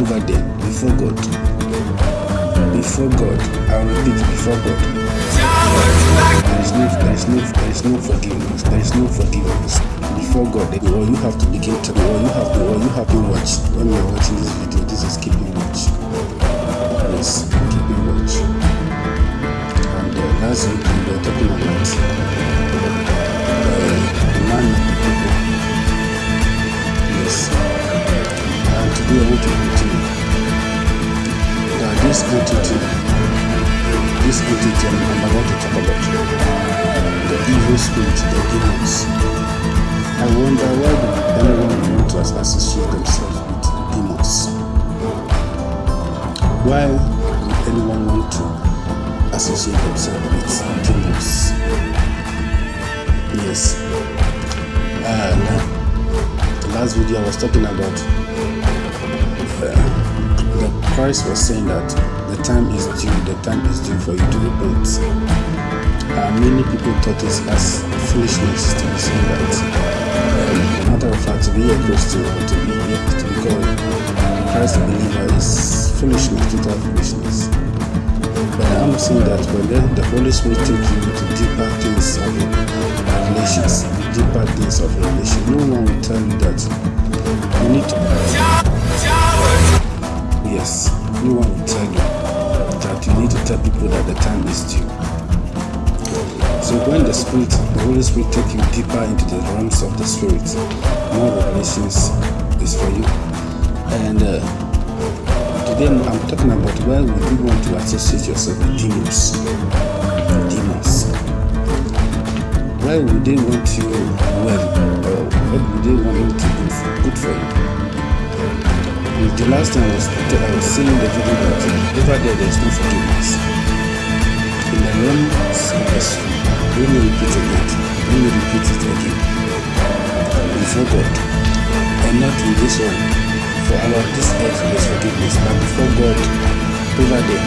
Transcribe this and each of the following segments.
over them before God. Before God. I repeat, before God. There is no, there is no, there is no forgiveness. There is no forgiveness before God. Or you have to begin to, or you have to, or you have to watch. When you are watching this video, this is keeping watch. Yes, keeping watch. And uh, last week entity I'm about to talk about, the evil spirit, the demons. I wonder why anyone want to associate themselves with demons? Why would anyone want to associate themselves with demons? Yes. And uh, the last video I was talking about uh, the Christ was saying that the time is due, the time is due for you to repent. Uh, many people thought it as foolishness to be saying that. Um, matter of fact, to be a Christian or to be to be called a Christ believer is foolishness, total foolishness. But I'm saying that when the, the Holy Spirit take you to deeper things of revelations, deeper things of revelation, no one will tell you that you need to. Yes, no one will tell you you need to tell people that the time is due. So when the Spirit, the Holy Spirit take you deeper into the realms of the Spirit, more revelations is for you. And uh, today I'm talking about why would you want to associate yourself with demons? Demons. Why would they want you well? Or what would they want you to do for, good for you? The last time I was, I was saying the video that over there there is no forgiveness. In the realms of Spirit, let me repeat again. Let me repeat it again. Before God, and not in this one. For our this earth there's forgiveness, but before God, over there,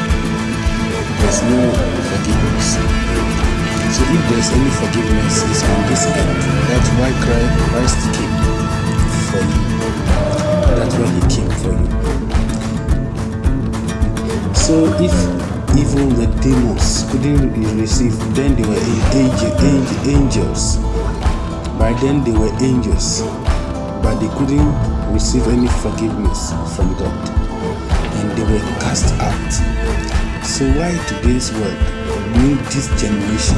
there's no forgiveness. So if there's any forgiveness, it's on this earth. That's why Christ came for you. Why He came for you. So if even the demons couldn't receive, then they were angel, angel, angels. By then they were angels, but they couldn't receive any forgiveness from God, and they were cast out. So why today's world need this generation?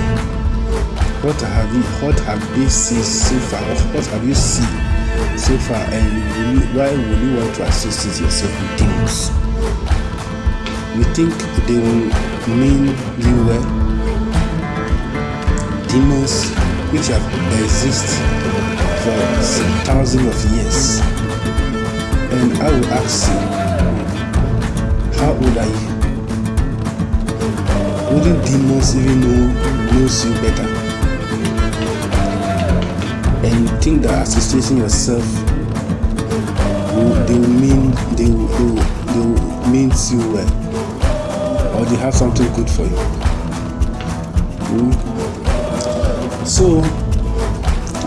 What have you what have they seen so far? What have you seen so far? And why would you want to associate yourself with demons? You think they will mean you well? Demons which have existed for thousands of years. And I will ask you, how old are you? Wouldn't demons even know knows you better? Think that associating yourself they will mean they will, they will, they will you well or they have something good for you. Mm. So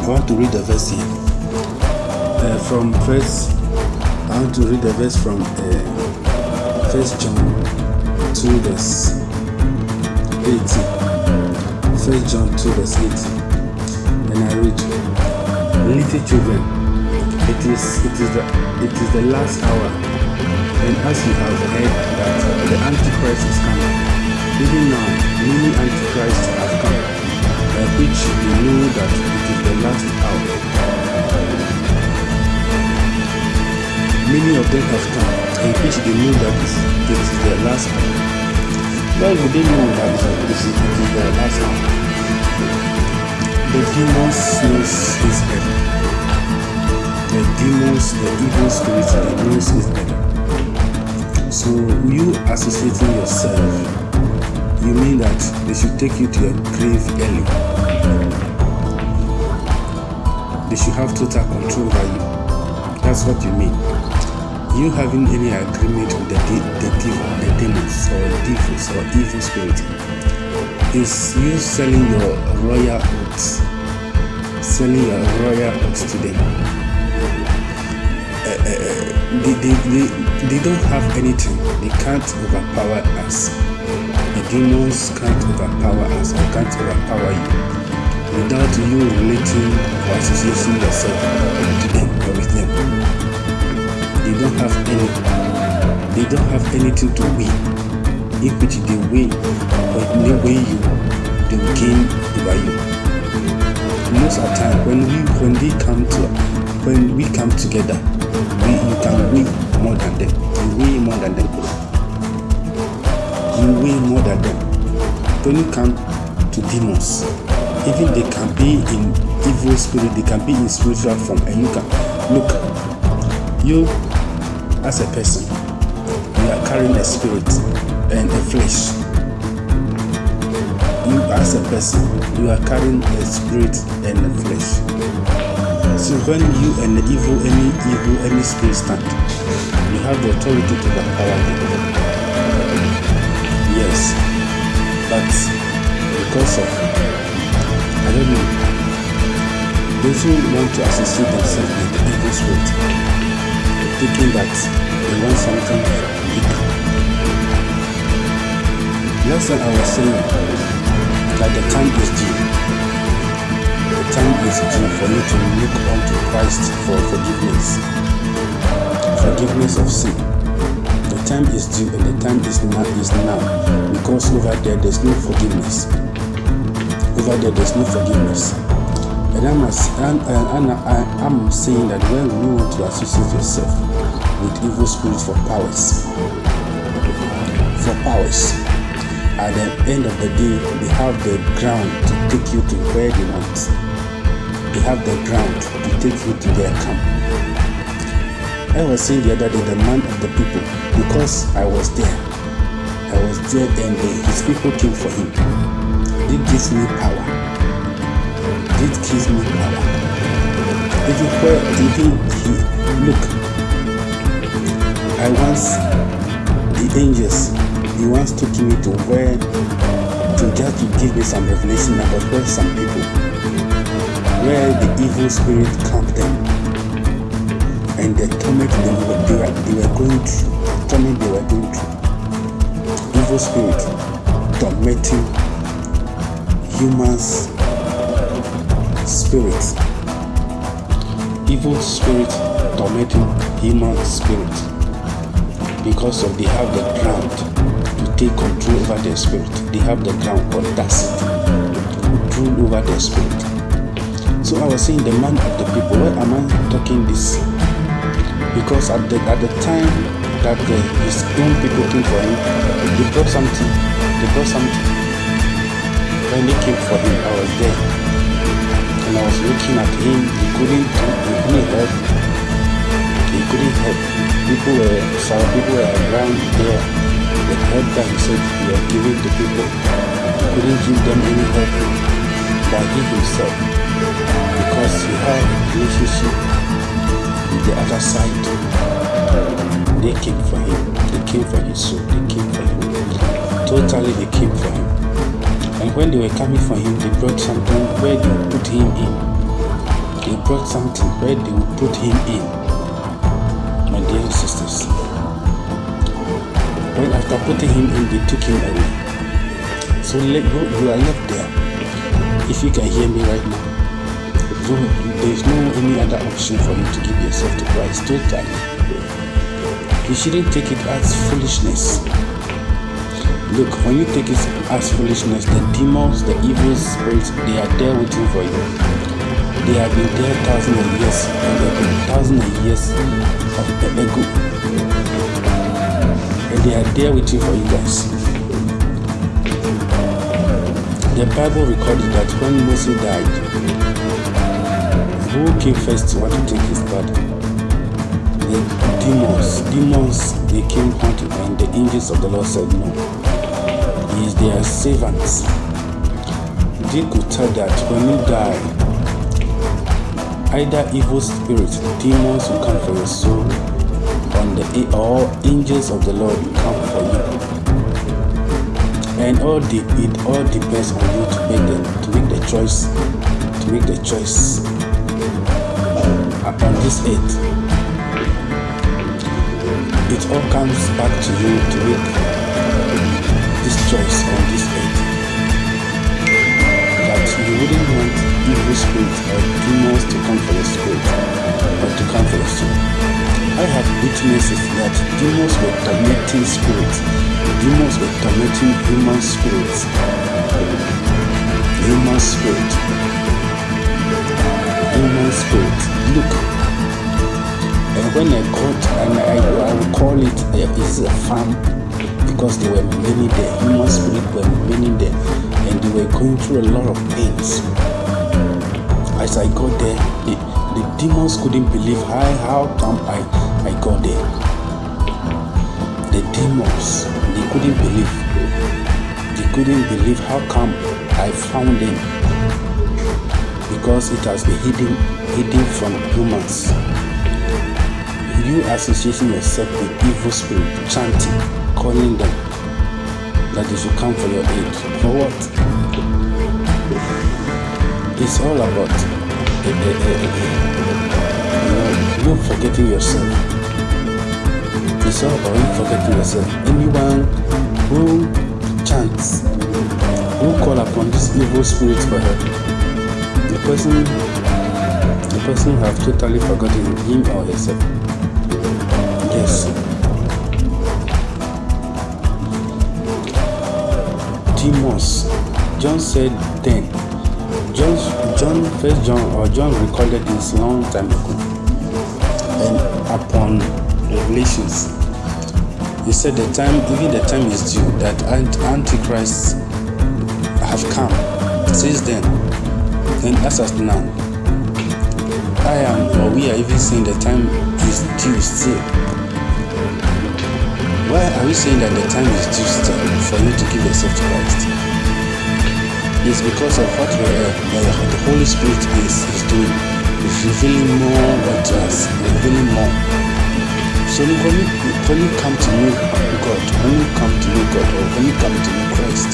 I want to read the verse here uh, from first. I want to read the verse from uh, First John two verse eighty. First John two verse eighty, and I read, "Little children, it is it is the it is the last hour." And as you have heard that the Antichrist is coming, even now many Antichrists have come, by which you know that it is the last hour. Many of them have come, in which they know that it is the last hour. Why would they know that it is, it is the last hour? The demons knows is better. The demons, the evil spirits, they knows is better. So you associating yourself, you mean that they should take you to your grave early. They should have total control over you. That's what you mean. You having any agreement with the, the, de the demons or devils or evil spirit is you selling your royal oaths, selling your royal oaths to them. Uh, uh, they, they, they, they don't have anything. They can't overpower us. The demons can't overpower us or can't overpower you without you relating or associating yourself to them or with them. They don't have any. They don't have anything to win. If which they win, but they win you, they will gain over you. Most of the time, when we when we come to when we come together, we you can win more than them. You win more than them. You win more than them. When you come to demons, even they can be in evil spirit, they can be in spiritual form, and you can look. You, as a person, you are carrying a spirit and a flesh. You, as a person, you are carrying a spirit and a flesh. So when you and the evil, any evil, any spirit stand, you have the authority to overpower them. Yes, but because of, I don't know, those who want to associate themselves with the evil spirit, thinking that they want something big. Last I was saying that the time is due. The time is due for me to look unto Christ for forgiveness. Forgiveness of sin. The time is due and the time is now is now because over there there's no forgiveness. Over there there's no forgiveness. And I'm, and, and, and I'm saying that when you want to associate yourself with evil spirits for powers, for powers, at the end of the day, they have the ground to take you to where they want. They have the ground to take you to their camp. I was saying the other day, the man of the people, because I was there. I was there and the, his people came for him. It gives me power. It gives me power. Even where even he look, I once the angels. He once took me to where to just to give me some revelation about where some people. Where the evil spirit camped them. And the torment they were, they were, they were going through torment they were going through. Evil spirit tormenting humans spirit evil spirit tormenting human spirit because of they have the ground to take control over their spirit. They have the ground audacity to rule over their spirit. So I was saying the man of the people, why am I talking this? Because at the at the time that the, his own people came for him, they brought something. They brought something. When they came for him, I was there. And I was looking at him, he couldn't he couldn't help. He couldn't help. People were some people were around there that he said he had given to people, he couldn't give them any help but he himself because he had a relationship with the other side. They came for him. They came for his soul. They came for him. Totally they came for him. And when they were coming for him, they brought something where they would put him in. They brought something where they would put him in. My dear sisters. When after putting him in, they took him away. So let go, you are left there. If you can hear me right now, there is no any other option for you to give yourself to Christ totally. You shouldn't take it as foolishness. Look, when you take it as foolishness, the demons, the evil spirits, they are there waiting for you. They have been there thousands of years, thousands of years of ago and they are there waiting for you guys. The Bible recorded that when Moses died, who came first to want to take his body? The demons. Demons, they came hunting, and the angels of the Lord said no. He is their servants. They could tell that when you die, either evil spirits, demons will come for your soul, on the all angels of the Lord will come for you. And all the it all depends on you to make the to make the choice to make the choice uh, on this earth. it all comes back to you to make this choice on this earth. Wouldn't want evil spirits or demons to come for your spirit or to come for your soul. I have witnesses that demons were tormenting spirits. Demons were tormenting human spirits. Human spirit. Human spirit. Look, and when I got, and I, I would call it a, it's a farm because there were many there, human spirit were many there, and they were going through a lot of pains. As I got there, the, the demons couldn't believe how, how come I, I got there. The demons, they couldn't believe. They couldn't believe how come I found them because it has been hidden, hidden from humans you associating yourself with evil spirit, chanting, calling them that they should come for your aid. For what? It's all about uh, uh, uh, you forgetting yourself. It's all about you forgetting yourself. Anyone who chants, who call upon this evil spirit for help, the person, the person have totally forgotten him or herself. Yes. Demons. John said then. John, John, First John, or John recorded this long time ago. And upon Revelations, he said the time, even the time is due that Antichrist have come. Since then, and as of now, I am, or we are even saying the time is due still. Why are we saying that the time is still for you to give yourself to Christ? It's because of what the Holy Spirit is, is doing. It's revealing more unto us, revealing more. So when you, when you come to know God, when you come to know God, or when you come to know Christ,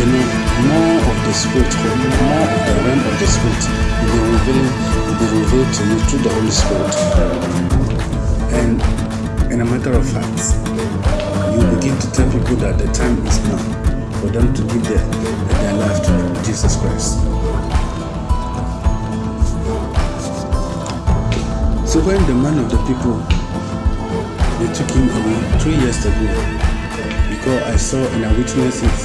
you know, more of the Spirit, more of the realm of the Spirit will be revealing, will be revealed to you through the Holy Spirit. And in a matter of fact, you begin to tell people that the time is now for them to give their, their life to Jesus Christ. So when the man of the people, they took him away three years ago, because I saw and I witnessed it,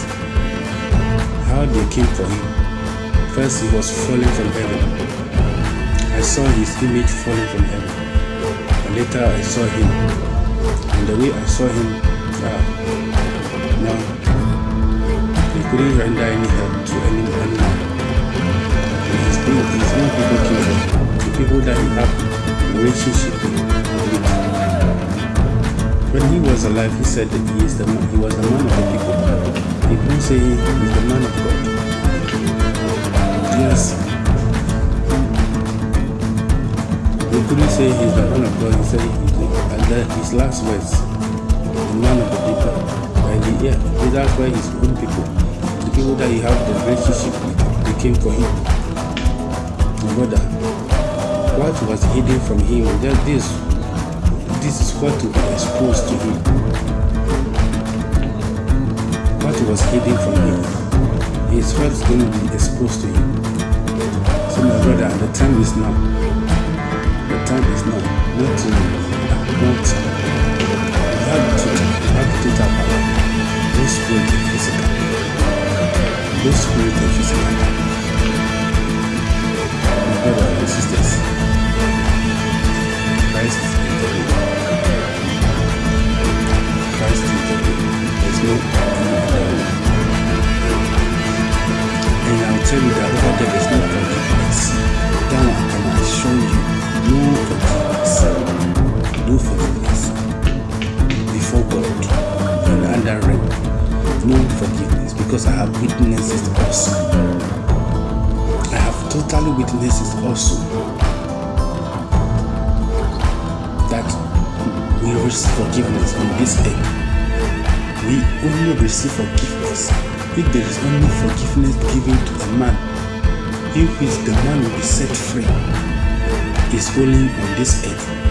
how they came for him. First he was falling from heaven. I saw his image falling from heaven later I saw him. And the way I saw him, uh, now he couldn't render any help to any. And his, his own people came the people that he had relationship with. When he was alive, he said that he is the man, he was the man of the people. He couldn't say he's the man of God. Yes, couldn't say he's the man of God. He said his last words, the man of the people. And he, yeah, that's why his own people, the people that he had the relationship with, they came for him. Brother, what was hidden from him? Just this, this is what be exposed to him. What was hidden from him is what's going to be exposed to him. So my brother, the time is now time is now not to not you have to you have to take up both spirit and physical both spirit and physical my brothers and sisters Christ is the way Christ is the way there's no other way and I'll tell you that over there's no No forgiveness. Because I have witnesses also. I have totally witnesses also. That we receive forgiveness on this earth. We only receive forgiveness if there is only forgiveness given to a man. If the man will be set free is only on this earth.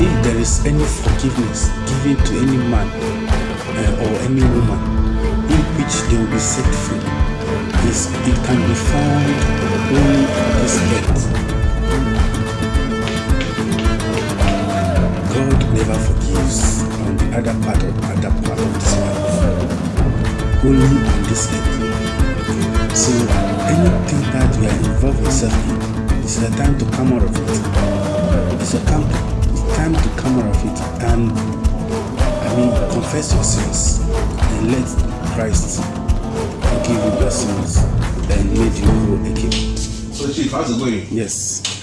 if there is any forgiveness to any man uh, or any woman in which they will be set free, is it can be found only on this earth. God never forgives on the other part of other part of this life. Only on this earth. So anything that you are involved yourself in, it's the time to come out of it. It's a time time to come out of it and mean confess your sins and let Christ forgive you your sins and make you whole again. So Chief, how's it going? Yes.